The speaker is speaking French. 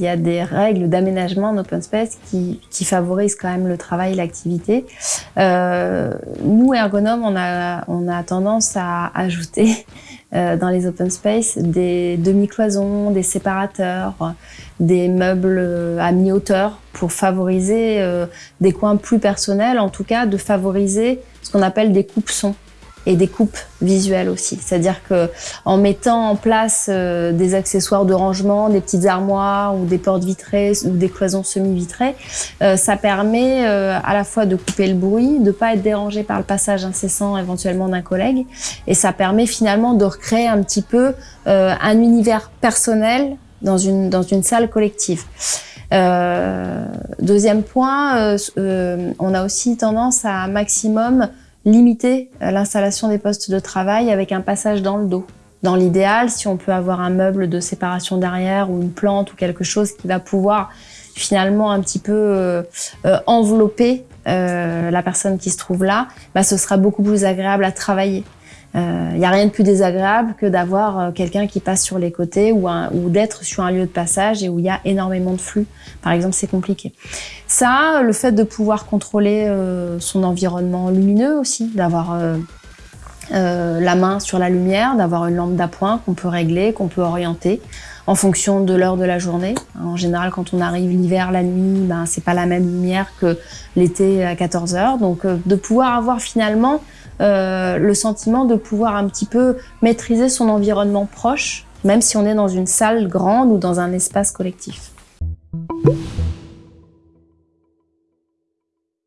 il y a des règles d'aménagement en open space qui, favorisent quand même le travail et l'activité. Euh, nous, ergonomes, on a, tendance à ajouter euh, dans les open space des demi-cloisons, des séparateurs, des meubles à mi-hauteur pour favoriser euh, des coins plus personnels, en tout cas de favoriser ce qu'on appelle des coupes-sons et des coupes visuelles aussi. C'est-à-dire que en mettant en place euh, des accessoires de rangement, des petites armoires ou des portes vitrées ou des cloisons semi-vitrées, euh, ça permet euh, à la fois de couper le bruit, de pas être dérangé par le passage incessant éventuellement d'un collègue, et ça permet finalement de recréer un petit peu un univers personnel dans une dans une salle collective. Euh, deuxième point, euh, on a aussi tendance à un maximum limiter euh, l'installation des postes de travail avec un passage dans le dos. Dans l'idéal, si on peut avoir un meuble de séparation derrière ou une plante ou quelque chose qui va pouvoir finalement un petit peu euh, euh, envelopper la personne qui se trouve là, bah, ce sera beaucoup plus agréable à travailler. Il euh, n'y a rien de plus désagréable que d'avoir euh, quelqu'un qui passe sur les côtés ou, ou d'être sur un lieu de passage et où il y a énormément de flux. Par exemple, c'est compliqué. Ça, le fait de pouvoir contrôler euh, son environnement lumineux aussi, d'avoir la main sur la lumière, d'avoir une lampe d'appoint qu'on peut régler, qu'on peut orienter en fonction de l'heure de la journée. En général, quand on arrive l'hiver, la nuit, ben, c'est pas la même lumière que l'été à 14 heures. Donc, de pouvoir avoir finalement euh, le sentiment de pouvoir un petit peu maîtriser son environnement proche, même si on est dans une salle grande ou dans un espace collectif.